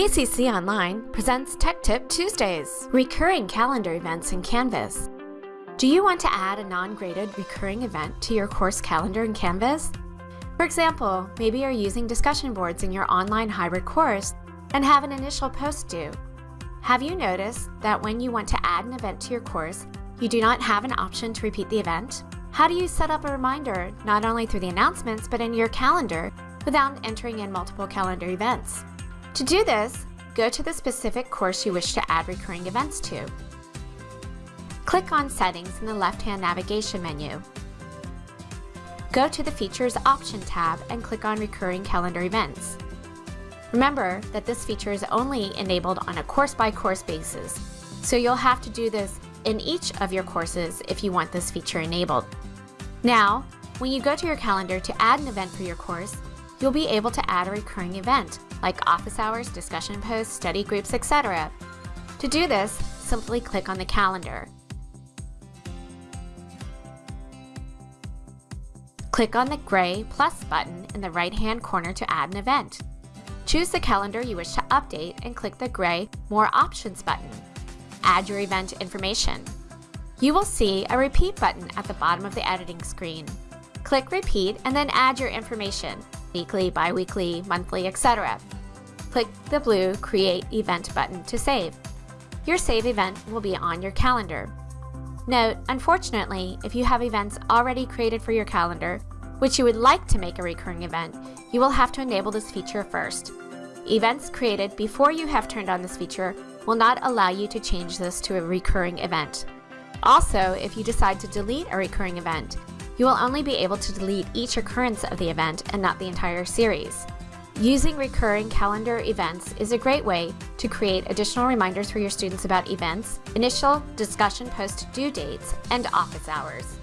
PCC Online presents Tech Tip Tuesdays, recurring calendar events in Canvas. Do you want to add a non-graded recurring event to your course calendar in Canvas? For example, maybe you're using discussion boards in your online hybrid course and have an initial post due. Have you noticed that when you want to add an event to your course, you do not have an option to repeat the event? How do you set up a reminder not only through the announcements but in your calendar without entering in multiple calendar events? To do this, go to the specific course you wish to add recurring events to. Click on Settings in the left-hand navigation menu. Go to the Features Option tab and click on Recurring Calendar Events. Remember that this feature is only enabled on a course-by-course -course basis, so you'll have to do this in each of your courses if you want this feature enabled. Now, when you go to your calendar to add an event for your course, you'll be able to add a recurring event, like office hours, discussion posts, study groups, etc. To do this, simply click on the calendar. Click on the gray plus button in the right-hand corner to add an event. Choose the calendar you wish to update and click the gray More Options button. Add your event information. You will see a repeat button at the bottom of the editing screen. Click repeat and then add your information, weekly, bi-weekly, monthly, etc. Click the blue Create Event button to save. Your save event will be on your calendar. Note, unfortunately, if you have events already created for your calendar, which you would like to make a recurring event, you will have to enable this feature first. Events created before you have turned on this feature will not allow you to change this to a recurring event. Also, if you decide to delete a recurring event, you will only be able to delete each occurrence of the event and not the entire series. Using recurring calendar events is a great way to create additional reminders for your students about events, initial discussion post due dates, and office hours.